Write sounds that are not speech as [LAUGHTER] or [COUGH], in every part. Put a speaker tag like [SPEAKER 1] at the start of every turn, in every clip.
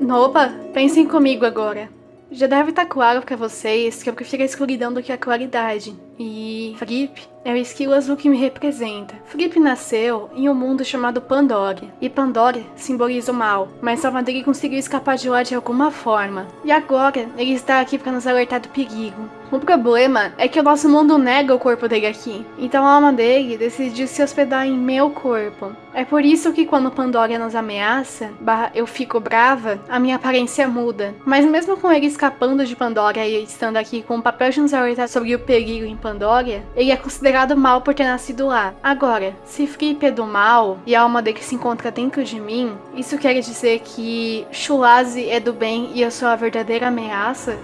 [SPEAKER 1] Opa, pensem comigo agora. Já deve estar claro para vocês que eu prefiro a escuridão do que a claridade. E Fripp é o esquilo azul que me representa. Fripp nasceu em um mundo chamado Pandora, e Pandora simboliza o mal, mas Salvador conseguiu escapar de lá de alguma forma. E agora ele está aqui para nos alertar do perigo. O problema é que o nosso mundo nega o corpo dele aqui, então a alma dele decidiu se hospedar em meu corpo. É por isso que quando Pandora nos ameaça, eu fico brava, a minha aparência muda. Mas mesmo com ele escapando de Pandora e estando aqui com o papel de nos alertar sobre o perigo em Pandora, ele é considerado mal por ter nascido lá. Agora, se Fripp é do mal e a alma dele se encontra dentro de mim, isso quer dizer que Shulazi é do bem e eu sou a verdadeira ameaça?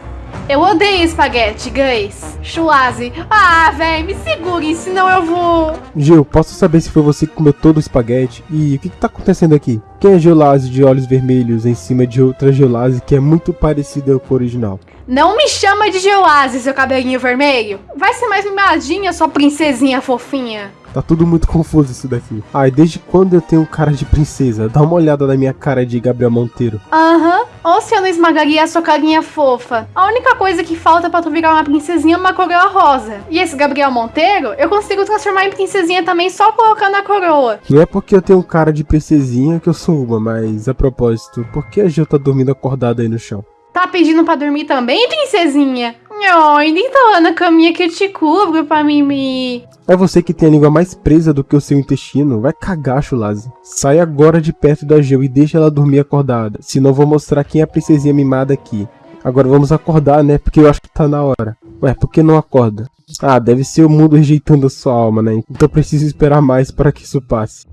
[SPEAKER 1] Eu odeio espaguete, guys. Chulazi. Ah, velho, me segure, senão eu vou...
[SPEAKER 2] Gil, posso saber se foi você que comeu todo o espaguete? E o que, que tá acontecendo aqui? Quem é Geolase de olhos vermelhos em cima de outra Geolase que é muito parecida com o original?
[SPEAKER 1] Não me chama de Geolase, seu cabelinho vermelho. Vai ser mais mimadinha, sua princesinha fofinha.
[SPEAKER 2] Tá tudo muito confuso isso daqui. Ai, desde quando eu tenho cara de princesa? Dá uma olhada na minha cara de Gabriel Monteiro.
[SPEAKER 1] Aham. Uhum. Ou se eu não esmagaria a sua carinha fofa. A única coisa que falta pra tu virar uma princesinha é uma coroa rosa. E esse Gabriel Monteiro, eu consigo transformar em princesinha também só colocando a coroa.
[SPEAKER 2] Não é porque eu tenho cara de princesinha que eu sou uma, mas a propósito, por que a Gil tá dormindo acordada aí no chão?
[SPEAKER 1] Tá pedindo pra dormir também, princesinha? Ai, deita lá na caminha que eu te cubro pra mim
[SPEAKER 2] É você que tem a língua mais presa do que o seu intestino. Vai cagar, Chulazi. Sai agora de perto da Geo e deixa ela dormir acordada. Senão vou mostrar quem é a princesinha mimada aqui. Agora vamos acordar, né? Porque eu acho que tá na hora. Ué, por que não acorda? Ah, deve ser o mundo rejeitando a sua alma, né? Então preciso esperar mais para que isso passe.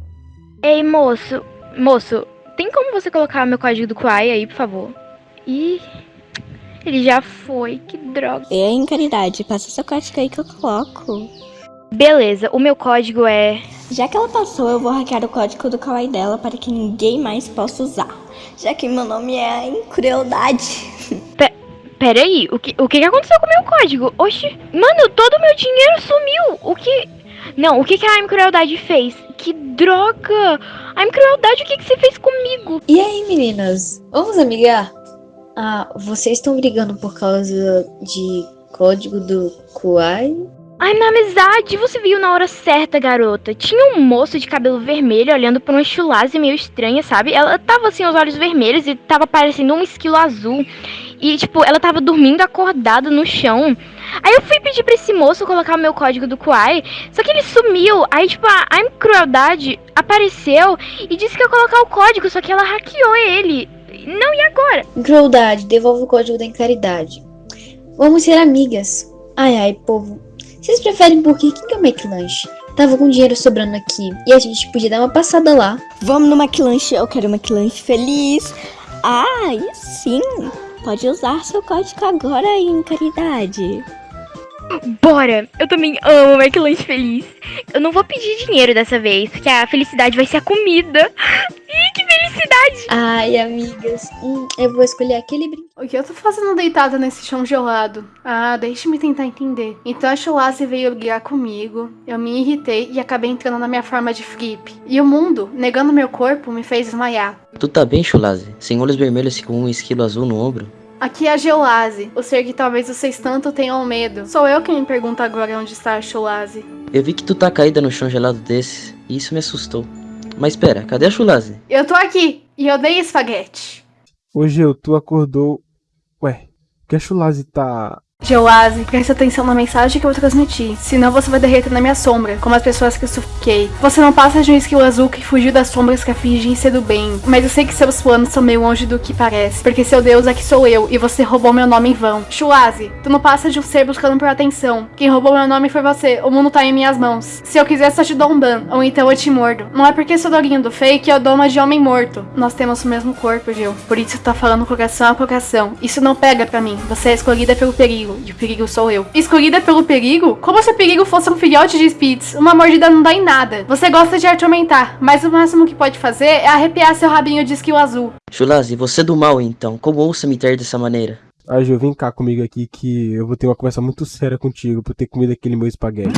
[SPEAKER 3] Ei, moço. Moço, tem como você colocar meu código do Kwai aí, por favor? Ih, ele já foi, que droga.
[SPEAKER 4] É, Incaridade, passa seu código aí que eu coloco.
[SPEAKER 3] Beleza, o meu código é...
[SPEAKER 4] Já que ela passou, eu vou hackear o código do kawaii dela para que ninguém mais possa usar. Já que meu nome é Incrueldade. [LAUGHS]
[SPEAKER 3] Pe peraí, o que, o que aconteceu com o meu código? Oxi, mano, todo o meu dinheiro sumiu. O que... Não, o que, que a Incrueldade fez? Que droga! A Incrueldade, o que, que você fez comigo?
[SPEAKER 5] E aí, meninas? Vamos amigar? Ah, vocês estão brigando por causa de código do Kuai?
[SPEAKER 3] Ai, minha amizade, você viu na hora certa, garota. Tinha um moço de cabelo vermelho olhando por uma chulase meio estranha, sabe? Ela tava assim, os olhos vermelhos e tava parecendo um esquilo azul. E, tipo, ela tava dormindo acordada no chão. Aí eu fui pedir pra esse moço colocar o meu código do Kuai, só que ele sumiu. Aí, tipo, a I'm Crueldade apareceu e disse que ia colocar o código, só que ela hackeou ele.
[SPEAKER 5] Crueldade, devolve o código da encaridade. Vamos ser amigas. Ai, ai, povo. Vocês preferem porque quem que é o McLanche? Tava com dinheiro sobrando aqui e a gente podia dar uma passada lá.
[SPEAKER 4] Vamos no McLanche, eu quero um McLanche feliz. Ah, e sim. Pode usar seu código agora em caridade.
[SPEAKER 3] Bora! Eu também amo o McLanche feliz. Eu não vou pedir dinheiro dessa vez, porque a felicidade vai ser a comida. Felicidade!
[SPEAKER 5] Ai, amigas, hum, eu vou escolher aquele brinquedo.
[SPEAKER 1] O que eu tô fazendo deitada nesse chão gelado? Ah, deixe-me tentar entender. Então a Chulase veio brigar comigo, eu me irritei e acabei entrando na minha forma de flip. E o mundo, negando meu corpo, me fez desmaiar.
[SPEAKER 6] Tu tá bem, Chulase? Sem olhos vermelhos e com um esquilo azul no ombro?
[SPEAKER 1] Aqui é a Geolase, o ser que talvez vocês tanto tenham medo. Sou eu quem me pergunta agora onde está a Chulase.
[SPEAKER 6] Eu vi que tu tá caída no chão gelado desse, e isso me assustou. Mas espera, cadê a Chulase?
[SPEAKER 1] Eu tô aqui, e eu dei espaguete.
[SPEAKER 2] Hoje eu, tu acordou... Ué, que a Chulase tá...
[SPEAKER 1] Geoase, preste atenção na mensagem que eu transmiti, senão você vai derreter na minha sombra, como as pessoas que eu sufoquei. Você não passa de um esquilo azul que fugiu das sombras que fingem ser do bem, mas eu sei que seus planos são meio longe do que parece, porque seu deus aqui sou eu, e você roubou meu nome em vão. Shuazi, tu não passa de um ser buscando por atenção. Quem roubou meu nome foi você, o mundo tá em minhas mãos. Se eu quiser só te dou um ban, ou então eu te mordo. Não é porque sou doguinho do fake, eu dou uma de homem morto. Nós temos o mesmo corpo, Gil. Por isso tá falando coração a coração. Isso não pega pra mim, você é escolhida pelo perigo perigo, e o perigo sou eu. Escolhida pelo perigo? Como se o perigo fosse um filhote de Spitz. Uma mordida não dá em nada. Você gosta de atormentar, mas o máximo que pode fazer é arrepiar seu rabinho de esquilo azul.
[SPEAKER 6] Chulazi, você é do mal então. Como ouça me ter dessa maneira?
[SPEAKER 2] Ah, Gil, vem cá comigo aqui que eu vou ter uma conversa muito séria contigo por ter comido aquele meu espaguete.